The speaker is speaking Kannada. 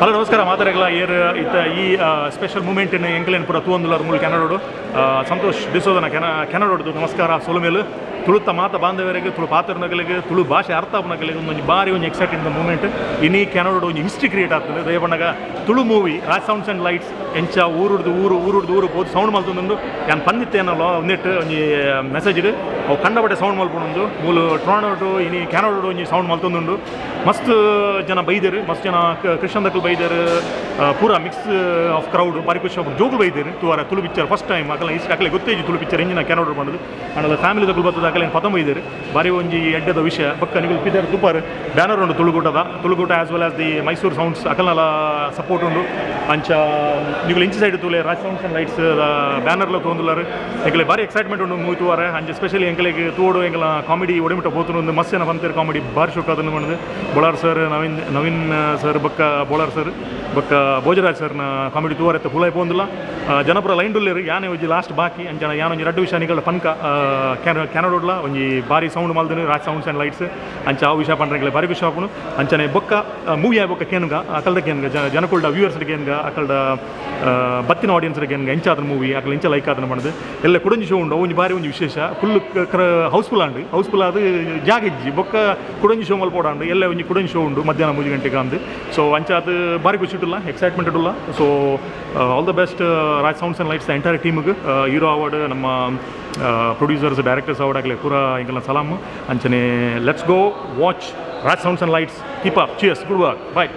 ಹಲೋ, ನಮಸ್ಕಾರ. ಮಾತಾಡಲ್ಲ ಏರ್, ಇತ್ತ ಈ ಸ್ಪೆಷಲ್ ಮೂಮೆಂಟ್ ಇನ್ನು ಎಂಕ್ಲೇನ್ಪುರ ಪುರ ಮೂಲಕ ಮೂಲ ಕೆನಡೋಡು ಸಂತೋಷ್ ಡಿಸೋದನ ಕೆನ ಕೆನಡೋಡ್ದು ನಮಸ್ಕಾರ, ಸೊಲುಮೇಲು. ತುಳುತ್ತ ಮಾತ ಬಾಂಧವರಿಗೆ, ತುಳು ಪಾತ್ರನಗಳಿಗೆ ತುಳು ಭಾಷೆ ಅರ್ಥ ಆಪನಗಳಿಗೆ ಒಂದು ಬಾರಿ ಒಂದು ಎಕ್ಸೈಟಿಂಗ್ ಮೂಮೆಂಟ್ ಇನ್ನೀ ಕೆನಡ ಒಂದು ಹಿಸ್ಟ್ರಿ ಕ್ರಿಯೇಟ್ ಆಗ್ತದೆ. ದಯಬಣ್ಣಗ Tulu movie Raj sounds and lights ಎಂಚ ಊರುಡ್ದು ಊರು ಊರುಡ್ದು ಊರು ಬೋದು ಸೌಂಡ್ ಮಲ್ತೊಂದು ಪಂದಿತ್ತೆ ಪಂದಿತ್ತೇನಲ್ಲ ಒಂದಿಟ್ಟು ಒಂದು ಮೆಸೇಜ್ ಇಡು ಅವು ಕಂಡಬಟ್ಟೆ ಸೌಂಡ್ ಮಲ್ಪೊಂದು ಮೂಲು ಟ್ರಾಣೋಡು ಇನಿ ಕೆನಡೋಡು ಒಂಜಿ ಸೌಂಡ್ ಮಲ್ತೊಂದುಂಡು ಮಸ್ತ್ ಜನ ಬೈದರು, ಮಸ್ತ್ ಜನ ಕೃಷ್ಣ ದಕ್ಕಲು ಬೈದರು ಪೂರ ಮಿಕ್ಸ್ ಆಫ್ ಕ್ರೌಡ್ ಬಾರಿ ಖುಷಿ ಜೋಗುಲು ಬೈದರು. ತುವಾರ ತುಳು ಪಿಕ್ಚರ್ ಫಸ್ಟ್ ಟೈಮ್ ಅಕಲ ಇಷ್ಟು ಅಕಲೆ ಗೊತ್ತೇಜಿ ತುಳು ಪಿಕ್ಚರ್ ಇಂಜಿನ ಕೆನಡೋಡು ಮಾಡೋದು ಆಮೇಲೆ ಫ್ಯಾಮಿಲಿ ದಕ್ಕಲು ಬರ್ತದ ಅಕಲೆ ಪತಮ ಇದ್ದೀರಿ? ಬಾರಿ ಒಂಜಿ ಎಡ್ಡದ ವಿಷಯ. ಬಕ್ಕ ನಿಮಗೆ ಪಿದರ್ ಸೂಪರ್ ಬ್ಯಾನರ್ ಉಂಡು ತುಳುಗೂಟದ. ತುಳುಗೂಟ as well as the Mysore sounds ಅಕಲ್ನಲ support ಉಂಡು ಅಂಚ ನೀವು ಇಂಚ್ ಸೈಡ್ ತೂಲೆ ರಾಜ್ ಸೌಂಡ್ಸ್ ಅಂಡ್ ಲೈಟ್ಸ್ ಬ್ಯಾನರ್ಲ ತೊಂದುಲಾರು ಎಂಕಲೆ ಬಾರಿ ಎಕ್ಸೈಟ್ಮೆಂಟ್ ಉಂಡು ಮೂವಿ ತೂವಾರೆ ಅಂಚ ಸ್ಪೆಷಲಿ ಎಂಕಲೆಗೆ ತೂಡು ಎಂಕಲ ಕಾಮಿಡಿ ಒಡಿಮಿಟ್ಟ ಹೋತು ಒಂದು ಮಸ್ತ್ ಜನ ಬಂತಿರು ಕಾಮಿಡಿ ಬಾರಿ ಶೋಕ ಅದನ್ನು ಮಾಡಿದೆ ಬೊಳಾರ್ ಸರ್ ನವೀನ್ ನವೀನ್ ಸರ್ ಬಕ್ಕ ಬೋಳಾರ್ ಸರ್ ಬಕ್ಕ ಭೋಜರಾಜ್ ಸರ್ನ ಕಾಮಿಡಿ ತೂವಾರೆ ಎತ್ತ ಫುಲ್ ಆಯ್ಪೊಂದಿಲ್ಲ ಜನಪುರ ಲೈನ್ ಡುಲ್ಲೇರು ಯಾನೇ ಲಾಸ್ಟ್ ಬಾಕಿ. ಅಂಚ ಯಾನ ಒಂಜಿ ರಡ್ಡು ವಿಷಯ ನಿಗಳ ಪನ್ಕ ಕ್ಯಾನ ಕ್ಯಾನಡೋಡ್ಲ ಒಂಜಿ ಬಾರಿ ಸೌಂಡ್ ಮಲ್ದನು ರಾಜ್ ಸೌಂಡ್ಸ್ ಆ್ಯಂಡ್ ಲೈಟ್ಸ್ ಅಂಚ ಆ ವಿಷಯ ಪಂಡ್ರೆ ಬಾರಿ ವಿಷಯ ಹಾಪುನು ಅಂಚನೆ ಬೊಕ್ಕ ಮೂವಿ ಆಯ್ ಬೊಕ್ಕ ಕೇನ್ಗ, ಅಕಲ್ದ ಕೇನ್ಗ ಜನ ವ್ಯೂವರ್ಸ್ ಕೇನ್ಗ ಅಕಲ್ಡ ಬತ್ತಿನ ಆಡಿಯನ್ಸ್ ಕೇನ್ಗ, ಎಂಚ ಮೂವಿ ಅಕಲ್ ಎಂಚ ಲೈಕ್ ಆದ್ರೆ ಮಾಡಿದೆ ಎಲ್ಲ ಕುಡಂಜಿ ಶೋ ಉಂಡು ಒಂಜಿ ಬಾರಿ ಒಂಜಿ ವಿಶೇಷ. ಫುಲ್ ಹೌಸ್ಫುಲ್ ಆಂಡು ಹೌಸ್ಫುಲ್ ಆದ ಜಾಗ ಇಜ್ಜಿ. ಬೊಕ್ಕ ಕುಡಂಜಿ ಶೋ ಮಲ್ಪೋಡಾಂಡು ಎಲ್ಲ ಒಂಜಿ ಕುಡಂಜಿ ಶೋ ಉಂಡು, ಮಧ್ಯಾಹ್ನ ಮೂಜಿ ಗಂಟೆಗೆ ಅಂದು ಸೊ ಅಂಚ ಅದು ಬಾರಿ ಖುಷಿ ಇಟ್ಟಿಲ್ಲ ಎಕ್ಸೈಟ್ಮೆಂಟ್ ಇಟ್ಟಿಲ್ಲ. So all the best Raj sounds and lights entire ಟೀಮ್ಗೆ ಹೀರೋ ಅವಾರ್ಡ್ ನಮ್ಮ ಪ್ರೊಡ್ಯೂಸರ್ಸ್ ಡೈರೆಕ್ಟರ್ಸ್ ಅವಡಾಗಲಿ ಪೂರ ಹಿಂಗೆಲ್ಲ ಸಲಾಮ್. ಅಂಚನೆ let's go watch Raj sounds and lights keep up cheers good work bye